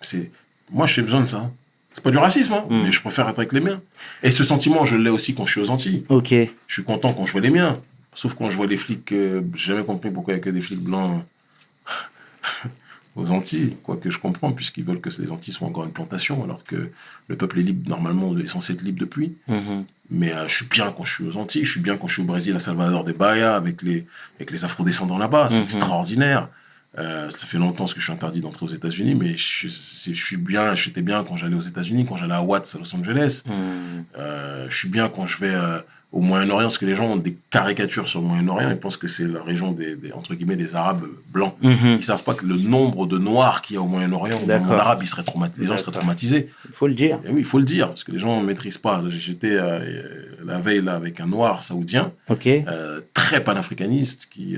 C'est Moi, j'ai besoin de ça. C'est pas du racisme, hein, Mhm. mais je préfère être avec les miens. Et ce sentiment, je l'ai aussi quand je suis aux Antilles. Ok. Je suis content quand je vois les miens. Sauf quand je vois les flics, euh, j'ai jamais compris pourquoi il n'y a que des flics blancs aux Antilles. Quoique je comprends, puisqu'ils veulent que les Antilles soient encore une plantation, alors que le peuple est libre, normalement, est censé être libre depuis. Mhm. Mais euh, je suis bien quand je suis aux Antilles, je suis bien quand je suis au Brésil, à Salvador de Bahia, avec les, avec les afro-descendants là-bas. C'est Mhm. extraordinaire. Euh, ça fait longtemps que je suis interdit d'entrer aux États-Unis, mais je, je suis bien, j'étais bien quand j'allais aux États-Unis, quand j'allais à Watts, à Los Angeles. Mhm. Euh, je suis bien quand je vais euh, au Moyen-Orient, parce que les gens ont des caricatures sur le Moyen-Orient, ils pensent que c'est la région des, des- entre guillemets, des Arabes blancs. Mhm. Ils savent pas que le nombre de Noirs qu'il y a au Moyen-Orient, au monde arabe, ils seraient les gens seraient traumatisés. Il faut le dire. Et oui, il faut le dire, parce que les gens ne maîtrisent pas. J'étais la veille là avec un Noir saoudien, Ok. euh, très panafricaniste, qui,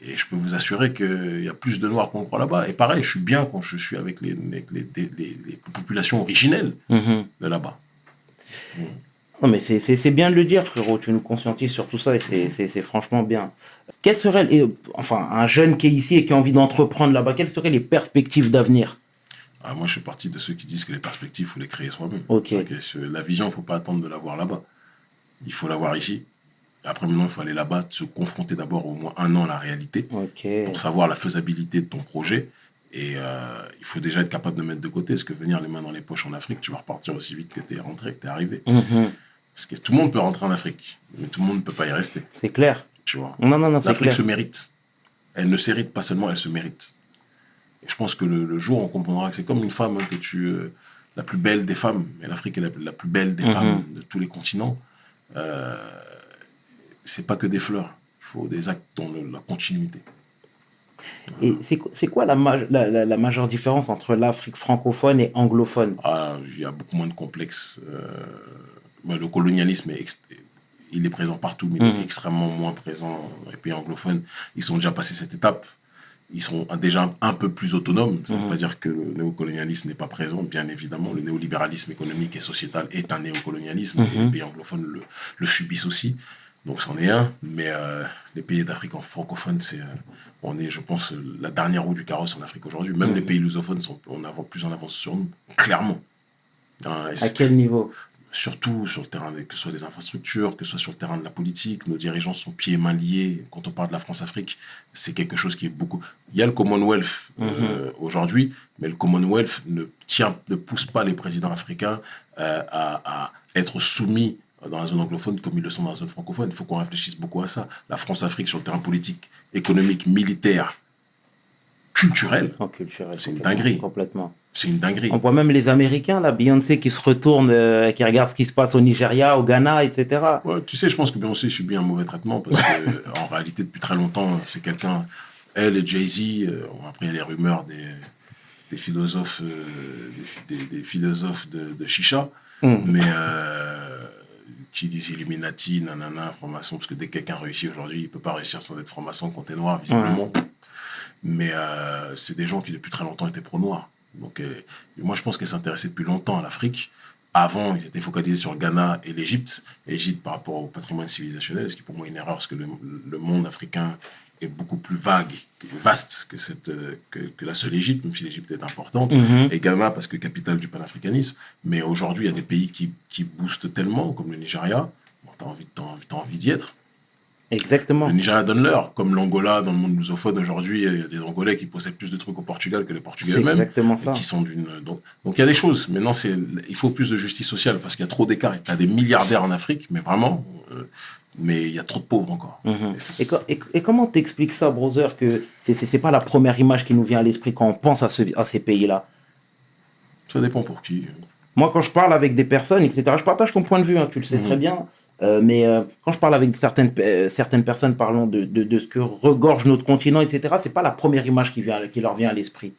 et je peux vous assurer qu'il y a plus de Noirs qu'on croit là-bas. Et pareil, je suis bien quand je suis avec les, avec les, les- les- les populations originelles Mhm. de là-bas. Non, mais c'est- bien de le dire, frérot. Tu nous conscientises sur tout ça et c'est- c'est franchement bien. Quelles seraient, et, enfin, un jeune qui est ici et qui a envie d'entreprendre là-bas, quelles seraient les perspectives d'avenir? Ah, moi, je fais partie de ceux qui disent que les perspectives, il faut les créer soi-même. Ok. C'est-à-dire que ce- La vision, il ne faut pas attendre de l'avoir là-bas. Il faut l'avoir ici. Après, maintenant, il faut aller là-bas, se confronter d'abord au moins un an à la réalité pour savoir la faisabilité de ton projet. Et euh, il faut déjà être capable de mettre de côté, parce que venir les mains dans les poches en Afrique, tu vas repartir aussi vite que tu es rentré, que tu es arrivé? Mhm. Parce que tout le monde peut rentrer en Afrique, mais tout le monde ne peut pas y rester. C'est clair. Tu vois? Non, non, non, L'Afrique se mérite. Elle ne s'hérite pas seulement, elle se mérite. Et je pense que le, le jour on comprendra que c'est comme une femme, hein, que tu, euh, la plus belle des femmes, et l'Afrique est la, la plus belle des Mhm. femmes de tous les continents, euh, c'est pas que des fleurs. Il faut des actes dans le- la continuité. Et c'est quoi- la, ma- la, la- la majeure différence entre l'Afrique francophone et anglophone? Ah, il y a beaucoup moins de complexes. euh, bah, le colonialisme, est il est présent partout, mais il Mhm. est extrêmement moins présent dans les pays anglophones. Ils sont déjà passés cette étape. Ils sont déjà un peu plus autonomes. Ça ne veut pas dire que le néocolonialisme n'est pas présent. Bien évidemment, le néolibéralisme économique et sociétal est un néocolonialisme. Et Mhm. les pays anglophones le, le subissent aussi. Donc, c'en est un. Mais euh, les pays d'Afrique francophone, c'est, euh, on est, je pense, la dernière roue du carrosse en Afrique aujourd'hui. Même Mhm. les pays lusophones sont en avant, plus en avance sur nous, clairement. Hein, À quel niveau? Surtout sur le terrain, que ce soit des infrastructures, que ce soit sur le terrain de la politique, nos dirigeants sont pieds et mains liés. Quand on parle de la France-Afrique, c'est quelque chose qui est beaucoup. Il y a le Commonwealth euh, aujourd'hui, mais le Commonwealth ne tient, ne pousse pas les présidents africains à, à être soumis dans la zone anglophone comme ils le sont dans la zone francophone. Il faut qu'on réfléchisse beaucoup à ça. La France-Afrique sur le terrain politique, économique, militaire, culturel, culturel. C'est une dinguerie. Complètement. c'est une dinguerie. On voit même les Américains, là, Beyoncé qui se retourne, euh, qui regarde ce qui se passe au Nigeria, au Ghana, etc. Ouais, tu sais, je pense que Beyoncé subit un mauvais traitement parce que, en réalité, depuis très longtemps, c'est quelqu'un. Elle et Jay-Z, euh, après, il y a les rumeurs des, des philosophes, euh, des, phi- des- des philosophes de, de Chicha, Mm. mais euh, qui disent Illuminati, nanana, franc-maçon, parce que dès que quelqu'un réussit aujourd'hui, il peut pas réussir sans être franc-maçon quand t'es noir, visiblement. Mais euh, c'est des gens qui, depuis très longtemps, étaient pro-noirs. Donc, euh, moi, je pense qu'elle s'intéressait depuis longtemps à l'Afrique. Avant, ils étaient focalisés sur le Ghana et l'Égypte. L'Égypte par rapport au patrimoine civilisationnel, ce qui est pour moi une erreur, parce que le, le monde africain est beaucoup plus vague, vaste que, cette, euh, que, que la seule Égypte, même si l'Égypte est importante. Mhm. Et Ghana, parce que capitale du panafricanisme. Mais aujourd'hui, il y a des pays qui, qui boostent tellement, comme le Nigeria. Bon, t'as envie, t'as envie, envie d'y être. Exactement. Le Nigeria donne l'heure, comme l'Angola dans le monde lusophone aujourd'hui, il y a des Angolais qui possèdent plus de trucs au Portugal que les Portugais eux-mêmes. exactement ça. Qui sont d'une donc donc il y a des choses. Maintenant c'est il faut plus de justice sociale parce qu'il y a trop d'écart. Il y a des milliardaires en Afrique, mais vraiment, euh, mais il y a trop de pauvres encore. Mhm. Et ça, Et, co- et- et comment t'expliques ça, brother, que c'est- pas la première image qui nous vient à l'esprit quand on pense à, ce- à ces pays-là? Ça dépend pour qui. Moi, quand je parle avec des personnes, etc., je partage ton point de vue, hein, tu le sais Mhm. très bien. Euh, mais euh, quand je parle avec certaines, euh, certaines personnes parlant de, de, de ce que regorge notre continent, etc., c'est pas la première image qui, vient, qui leur vient à l'esprit.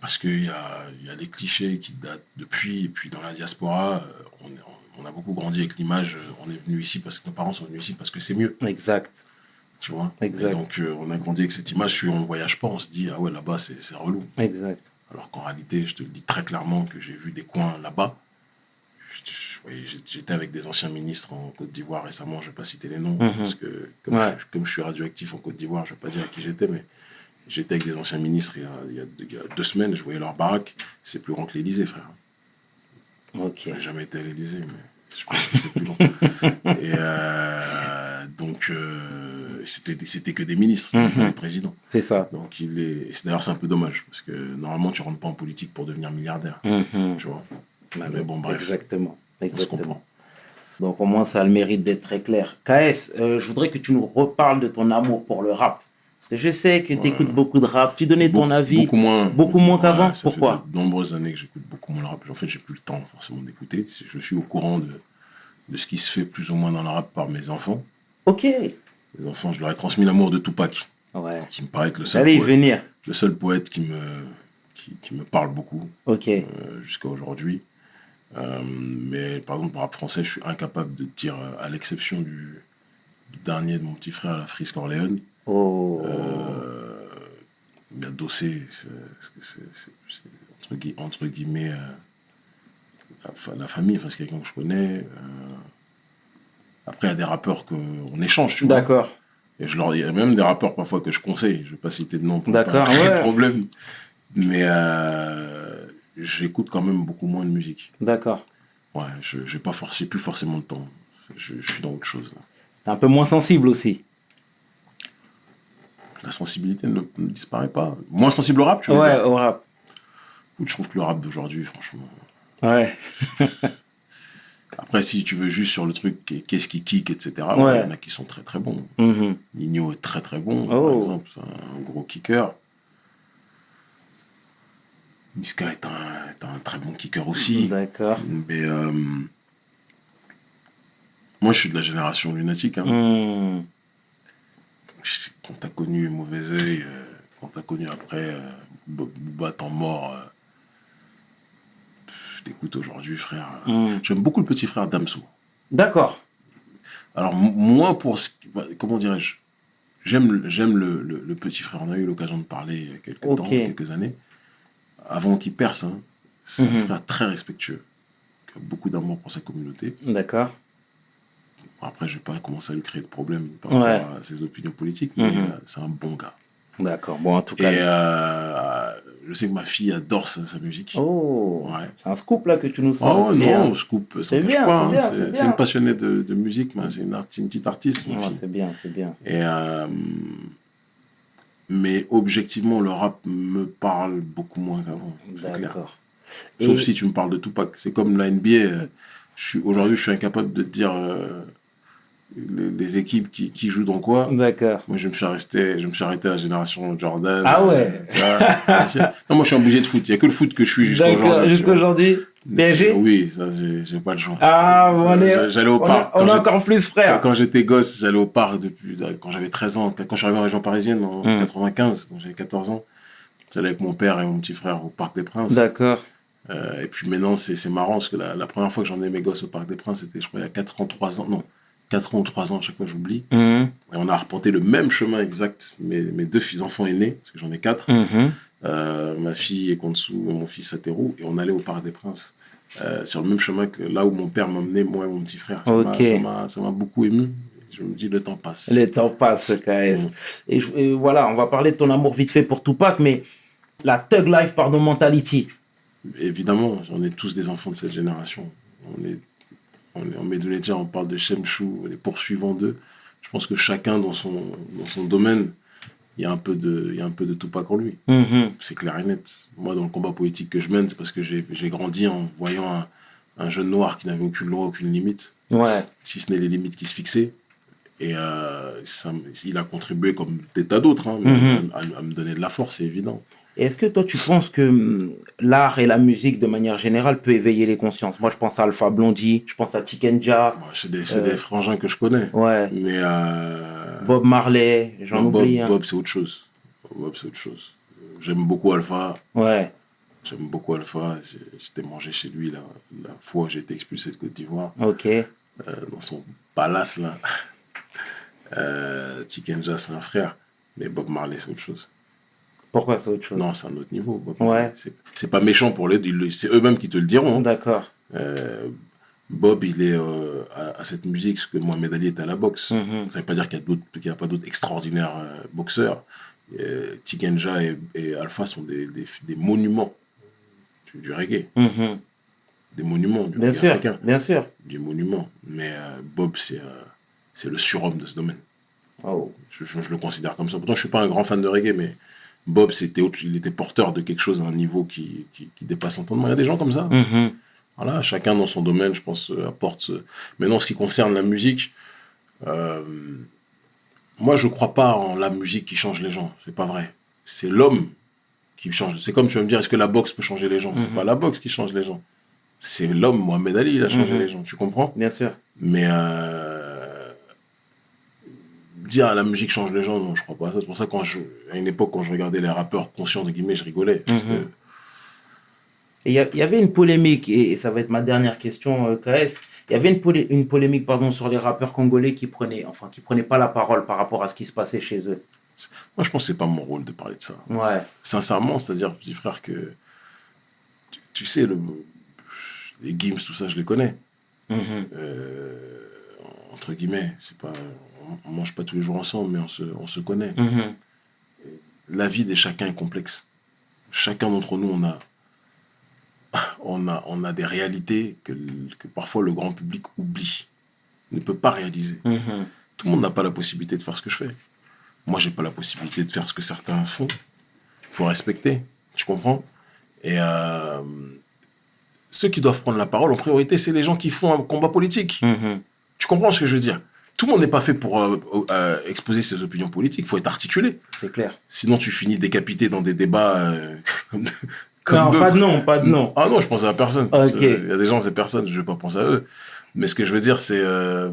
Parce qu'il y a, y a les clichés qui datent depuis, et puis dans la diaspora, on, est- on a beaucoup grandi avec l'image, euh, on est venu ici parce que nos parents sont venus ici parce que c'est mieux, Exact. tu vois? Exact. Et donc euh, on a grandi avec cette image, si on ne voyage pas, on se dit, ah ouais, là-bas c'est c'est relou. Exact. Alors qu'en réalité, je te le dis très clairement que j'ai vu des coins là-bas. J'étais avec des anciens ministres en Côte d'Ivoire récemment, je ne vais pas citer les noms, Mhm. parce que comme, Ouais. je, comme je suis radioactif en Côte d'Ivoire, je ne vais pas dire à qui j'étais, mais j'étais avec des anciens ministres il y, a, il y a deux- il y a deux semaines, je voyais leur baraque, c'est plus grand que l'Élysée, frère. Ok. Je n'ai jamais été à l'Élysée, mais je pense que c'est plus long. Et euh, donc, euh, c'était que des ministres, c'était Mhm. pas des présidents. C'est ça. Donc, il est. D'ailleurs, c'est un peu dommage, parce que normalement, tu rentres pas en politique pour devenir milliardaire. Mhm. Tu vois. Bah, Mais bon, bref. Exactement. Exactement. Donc au moins, ça a le mérite d'être très clair. KS, euh, je voudrais que tu nous reparles de ton amour pour le rap. Parce que je sais que tu écoutes Ouais. beaucoup de rap. Tu donnais ton avis. Beaucoup moins. beaucoup moins qu'avant. ça Pourquoi? fait de nombreuses années que j'écoute beaucoup moins le rap. En fait, j'ai plus le temps forcément d'écouter. Je suis au courant de, de ce qui se fait plus ou moins dans le rap par mes enfants. Ok. Les enfants, je leur ai transmis l'amour de Tupac, Ouais. qui me paraît être le seul, Allez poète, venir. le seul poète qui me, qui, qui me parle beaucoup Ok. euh, jusqu'à aujourd'hui. Euh, mais par exemple, pour rap français, je suis incapable de dire, euh, à l'exception du, du dernier de mon petit frère, la Frisk Orléans, Oh. Euh, a Dossé, entre, gui- entre guillemets euh, la, fa- la famille, enfin, c'est quelqu'un que je connais. euh. Après, il y a des rappeurs qu'on échange, tu vois. D'accord. Et je leur, il y a même des rappeurs parfois que je conseille, je ne vais pas citer de nom pour pas ouais. problème. Mais euh, j'écoute quand même beaucoup moins de musique. D'accord. Ouais, je n'ai pas forcé, plus forcément le temps. Je, je suis dans autre chose. Là. T'es un peu moins sensible aussi. La sensibilité ne, ne disparaît pas. Moins sensible au rap, tu vois. Ouais, au rap. Je trouve que le rap d'aujourd'hui, franchement. Ouais. Après, si tu veux juste sur le truc, qu'est- qu'est-ce qui kick, etc., il Ouais. y en a qui sont très très bons. Mhm. Nino est très très bon, Oh. par exemple, c'est un gros kicker. Niska est un, est un très bon kicker aussi. D'accord. Mais euh, moi, je suis de la génération lunatique. Hein. Je- Quand t'as connu Mauvais Oeil, euh, quand t'as connu après euh, Bo- Booba temps mort, euh, pff, t'écoutes aujourd'hui, frère. Hmm. J'aime beaucoup le petit frère Damso. D'accord. Alors, moi, pour ce qui- va- comment dirais-je J'aime le- j'aime le, le- le petit frère. On a eu l'occasion de parler il y a quelques temps, quelques années. Avant qu'il perce, hein. c'est Mhm. un frère très respectueux, qui a beaucoup d'amour pour sa communauté. D'accord. Après, je vais pas commencer à lui créer de problèmes par Ouais. rapport à ses opinions politiques, mais Mhm. euh, c'est un bon gars. D'accord. Bon, en tout Et cas. euh, je sais que ma fille adore sa, sa musique. Oh. Ouais. C'est un scoop là que tu nous Oh sors. non, je coupe, C'est bien, hein. bien, C'est une passionnée de, de musique, c'est une, une petite artiste. fille. c'est bien, c'est bien. Et, euh, mais objectivement, le rap me parle beaucoup moins qu'avant. D'accord. Sauf Et- si tu me parles de Tupac. C'est comme la NBA. aujourd'hui, je suis incapable de te dire euh, les, les équipes qui, qui jouent dans quoi. D'accord. Moi, je me suis arrêté, je me suis arrêté à la génération Jordan. Ah ouais. Vois, non, moi, je suis obligé de foot. Il n'y a que le foot que je suis jusqu'à D'accord, aujourd'hui. jusqu'à aujourd'hui. PSG Oui, ça, j'ai pas le choix. Ah, on est, J'allais au on parc. on encore plus Quand, frères. quand j'étais gosse, j'allais au parc depuis quand j'avais 13 ans. Quand je suis arrivé en région parisienne en Mm. 95, donc j'avais 14 ans, j'allais avec mon père et mon petit frère au Parc des Princes. D'accord. Euh, et puis maintenant, c'est c'est marrant parce que la, la première fois que j'emmenais mes gosses au Parc des Princes, c'était, je crois, il y a 4 ans, 3 ans. Non, 4 ans ou 3 ans, à chaque fois j'oublie. Mhm. Et on a arpenté le même chemin exact. Mes, mes deux fils enfants aînés, parce que j'en ai 4. Mhm. Euh, ma fille est Konsu mon fils Ateru. Et on allait au Parc des Princes. euh, sur le même chemin que là où mon père m'emmenait, moi et mon petit frère. Ça m'a- m'a- m'a beaucoup ému. Je me dis, le temps passe. Le temps passe, KS. Mm. Et, je- et voilà, on va parler de ton amour vite fait pour Tupac, mais la Thug Life, pardon, mentality. Évidemment, on est tous des enfants de cette génération. On est en on parle de Shemchou, les poursuivants d'eux. Je pense que chacun dans son, dans son domaine, il y a un peu de, il y a un peu de Tupac en lui. Mhm. C'est clair et net. Moi, dans le combat politique que je mène, c'est parce que j'ai grandi en voyant un, un jeune noir qui n'avait aucune loi, aucune limite, Ouais. si ce n'est les limites qui se fixaient. Et euh, ça il a contribué, comme des tas d'autres, hein, Mhm. à, à me donner de la force, c'est évident. Est-ce que toi, tu penses que hum, l'art et la musique, de manière générale, peut éveiller les consciences? Moi, je pense à Alpha Blondie, je pense à Tikenja, c'est des, Euh. des frangins que je connais. ouais, Mais euh, Bob Marley, j'en non, Bob, oublie. hein. Bob, c'est autre chose. Bob, c'est autre chose. J'aime beaucoup Alpha. Ouais. J'aime beaucoup Alpha. J'étais mangé chez lui la, la fois où j'ai été expulsé de Côte d'Ivoire, Ok. euh, dans son palace là. Euh, Tikenja, c'est un frère. Mais Bob Marley, c'est autre chose. Pourquoi c'est autre chose? Non, c'est un autre niveau. Ouais. C'est- pas méchant pour les C'est eux-mêmes qui te le diront. hein. D'accord. Euh, Bob, il est euh, à, à cette musique ce que Mohamed Ali est à la boxe. Mhm. Ça ne veut pas dire qu'il y a n'y a pas d'autres extraordinaires euh, boxeurs. Euh, Tikenja et, et Alpha sont des, des, des monuments du, du reggae. Mhm. Des monuments du Bien reggae sûr, africain. bien sûr. Des monuments. Mais Bob, c'est c'est le surhomme de ce domaine. Oh. Je, je- je le considère comme ça. Pourtant, je ne suis pas un grand fan de reggae, mais Bob, c'était autre- il était porteur de quelque chose à un niveau qui, qui, qui dépasse l'entendement. Il y a des gens comme ça. Mhm. Voilà, chacun dans son domaine, je pense, euh, apporte. ce- Maintenant, en ce qui concerne la musique, euh, moi, je ne crois pas en la musique qui change les gens. C'est pas vrai. C'est l'homme qui change. C'est comme tu vas me dire, est-ce que la boxe peut changer les gens? C'est Mhm. pas la boxe qui change les gens. C'est l'homme, Mohamed Ali, il a changé Mhm. les gens. Tu comprends? Bien sûr. Mais euh, dire la musique change les gens, non, je crois pas. C'est pour ça quand je, à une époque, quand je regardais les rappeurs conscients de guillemets, je rigolais. Mhm. que Et Il y, avait une polémique, et, et ça va être ma dernière question, euh, KS. Il y avait une, polé- une polémique pardon, sur les rappeurs congolais qui prenaient, enfin, qui prenaient pas la parole par rapport à ce qui se passait chez eux. moi, je pense que c'est pas mon rôle de parler de ça. Ouais. sincèrement, c'est-à-dire, petit frère, que tu, tu sais, le, les Gims, tout ça, je les connais. Mhm. Euh, entre guillemets, c'est pas, on, mange pas tous les jours ensemble, mais on se, on se connaît. Mhm. La vie de chacun est complexe. Chacun d'entre nous, on a, on a, on a des réalités que, que parfois le grand public oublie, ne peut pas réaliser. Mhm. Tout le monde n'a pas la possibilité de faire ce que je fais. Moi, j'ai pas la possibilité de faire ce que certains font. Il faut respecter. Tu comprends? Et euh, ceux qui doivent prendre la parole en priorité, c'est les gens qui font un combat politique. Mhm. Tu comprends ce que je veux dire? Tout le monde n'est pas fait pour euh, euh, exposer ses opinions politiques. Il faut être articulé. C'est clair. Sinon, tu finis décapité dans des débats euh, comme, comme non, pas de nom, pas de nom. Ah non, je pense à personne. Ok. Il y a des gens, c'est personne, je vais pas penser à eux. Mais ce que je veux dire, c'est euh,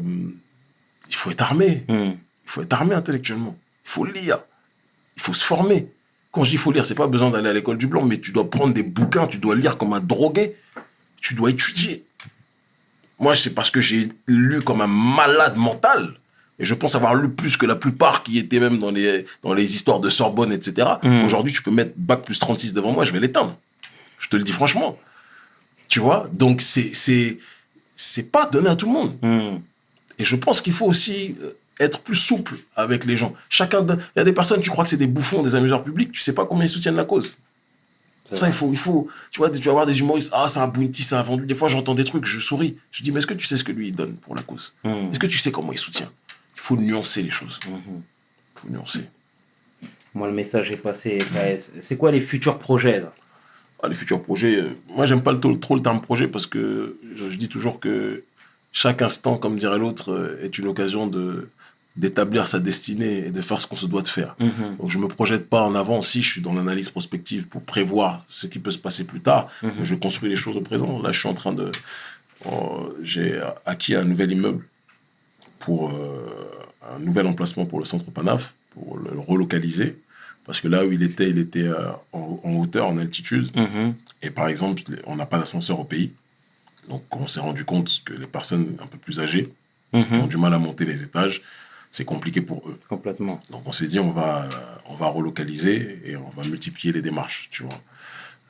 il faut être armé. Mhm. Il faut être armé intellectuellement. Il faut lire. Il faut se former. Quand je dis il faut lire, c'est pas besoin d'aller à l'école du blanc, mais tu dois prendre des bouquins, tu dois lire comme un drogué. Tu dois étudier. Moi, c'est parce que j'ai lu comme un malade mental. Et je pense avoir lu plus que la plupart qui étaient même dans les, dans les histoires de Sorbonne, etc. Mm. Aujourd'hui, tu peux mettre bac plus 36 devant moi, je vais l'éteindre. Je te le dis franchement. Tu vois? Donc, c'est, c'est, c'est pas donné à tout le monde. Mhm. Et je pense qu'il faut aussi euh, être plus souple avec les gens. Chacun, il y a des personnes, tu crois que c'est des bouffons, des amuseurs publics, tu sais pas combien ils soutiennent la cause. C'est Pour ça, il faut, il faut, tu vois, tu vas avoir des humoristes, ah, c'est un bounty, c'est un vendu. Des fois, j'entends des trucs, je souris. Je dis, mais est-ce que tu sais ce que lui, il donne pour la cause? Mhm. Est-ce que tu sais comment il soutient? Il faut nuancer les choses. Mhm. Il faut nuancer. Moi, le message est passé, KS. C'est quoi les futurs projets là? Ah, les futurs projets, euh, moi, j'aime pas le, trop, trop le terme projet parce que je, je dis toujours que chaque instant, comme dirait l'autre, euh, est une occasion de d'établir sa destinée et de faire ce qu'on se doit de faire. Mhm. Donc je me projette pas en avant si je suis dans l'analyse prospective pour prévoir ce qui peut se passer plus tard. Mhm. Je construis les choses au présent. Là, je suis en train de... euh, J'ai acquis un nouvel immeuble pour euh, un nouvel emplacement pour le centre Panaf, pour le relocaliser. Parce que là où il était, il était euh, en, en hauteur, en altitude. Mhm. Et par exemple, on n'a pas d'ascenseur au pays. Donc on s'est rendu compte que les personnes un peu plus âgées qui ont Mhm. du mal à monter les étages, c'est compliqué pour eux. Complètement. Donc on s'est dit, on va, on va relocaliser et on va multiplier les démarches, tu vois.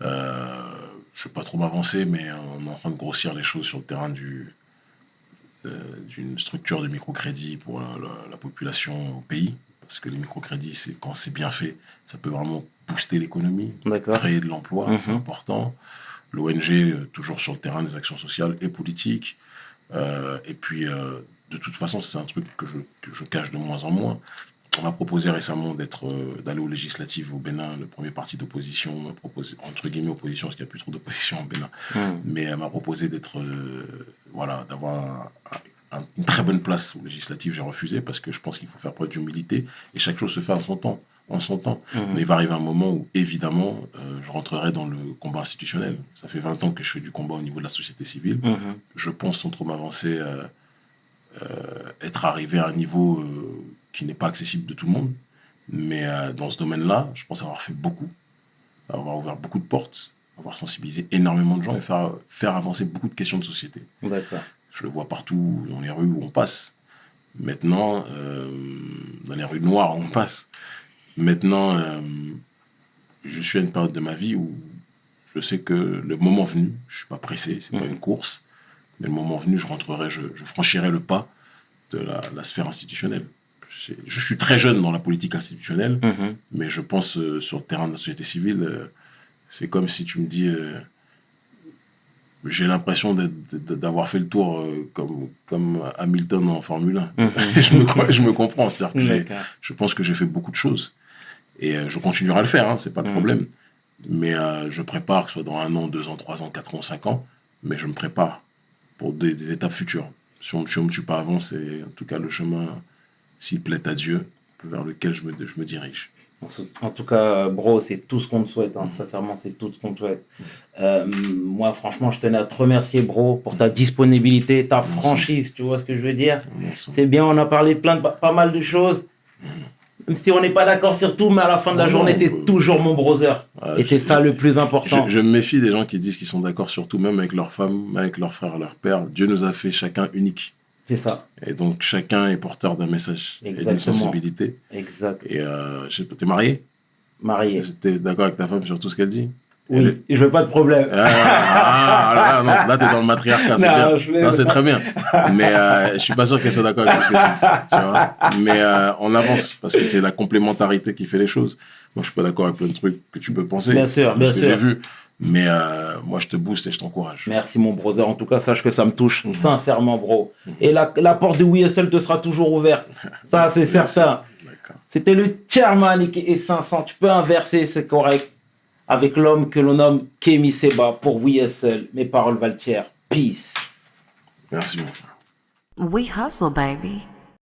Euh, je ne vais pas trop m'avancer, mais on est en train de grossir les choses sur le terrain du, euh, d'une structure de microcrédit pour la, la- la population au pays. Parce que les microcrédits, c'est, quand c'est bien fait, ça peut vraiment booster l'économie, créer de l'emploi, Mhm. c'est important. L'ONG, euh, toujours sur le terrain des actions sociales et politiques. Euh, et puis, euh, de toute façon, c'est un truc que je, que je cache de moins en moins. On m'a proposé récemment d'être, euh, d'aller aux législatives au Bénin, le premier parti d'opposition, m'a proposé, entre guillemets opposition, parce qu'il n'y a plus trop d'opposition au Bénin, Mhm. mais elle m'a proposé d'être, euh, voilà, d'avoir un- un- une très bonne place aux législatives. J'ai refusé parce que je pense qu'il faut faire preuve d'humilité et chaque chose se fait en son temps. En son temps. Mhm. Mais il va arriver un moment où, évidemment, euh, je rentrerai dans le combat institutionnel. Ça fait 20 ans que je fais du combat au niveau de la société civile. Mhm. Je pense, sans trop m'avancer, être arrivé à un niveau euh, qui n'est pas accessible de tout le monde. Mais euh, dans ce domaine-là, je pense avoir fait beaucoup, avoir ouvert beaucoup de portes, avoir sensibilisé énormément de gens et faire, faire avancer beaucoup de questions de société. Je le vois partout dans les rues où on passe. Maintenant, euh, dans les rues noires où on passe. Maintenant, euh, je suis à une période de ma vie où je sais que le moment venu, je suis pas pressé, c'est pas Mhm. une course, mais le moment venu, je rentrerai, je, je franchirai le pas de la, la sphère institutionnelle. Je, suis très jeune dans la politique institutionnelle, Mhm. mais je pense euh, sur le terrain de la société civile, euh, c'est comme si tu me dis, euh, j'ai l'impression d'avoir fait le tour comme, comme Hamilton en Formule 1. Mhm. je, me, je me comprends, D'accord. je pense que j'ai fait beaucoup de choses. Et je continuerai à le faire, hein, c'est pas le Mhm. problème. Mais je prépare, que ce soit dans un an, deux ans, trois ans, quatre ans, cinq ans, mais je me prépare pour des, des étapes futures. Si on ne me tue pas avant, c'est en tout cas le chemin, s'il plaît à Dieu, vers lequel je me, je me dirige. En tout cas, bro, c'est tout ce qu'on te souhaite. hein. Sincèrement, c'est tout ce qu'on te souhaite. Euh, moi, franchement, je tenais à te remercier, bro, pour ta disponibilité, ta Merci. franchise. Tu vois ce que je veux dire? C'est bien, on a parlé plein de, pas mal de choses. Même si on n'est pas d'accord sur tout, mais à la fin de la Non, journée, t'es toujours mon brother. Ah, Et c'est ça le plus important. Je, je me méfie des gens qui disent qu'ils sont d'accord sur tout, même avec leur femme, avec leur frère, leur père. Dieu nous a fait chacun unique. C'est ça. Et donc chacun est porteur d'un message et d'une sensibilité. Exact. Et euh, t'es marié? Marié. T'es d'accord avec ta femme sur tout ce qu'elle dit? Oui, je veux pas de problème. Ah, ah, là, non, là, t'es dans le matriarcat, c'est bien. je Non, c'est très bien. Mais euh, je suis pas sûr qu'elle soit d'accord avec ce que tu dis. Tu vois Mais euh, on avance parce que c'est la complémentarité qui fait les choses. Moi, je suis pas d'accord avec plein de trucs que tu peux penser. Bien sûr, bien sûr. j'ai vu. Mais euh, moi, je te booste et je t'encourage. Merci mon brother. En tout cas, sache que ça me touche Mhm. sincèrement, bro. Et la, la porte de WSL te sera toujours ouverte. Ça, c'est certain. C'était le chairman et 500. Tu peux inverser, c'est correct. Avec l'homme que l'on nomme Kemi Seba pour WSL. Mes paroles valent. Peace. Merci, mon frère. We hustle, baby.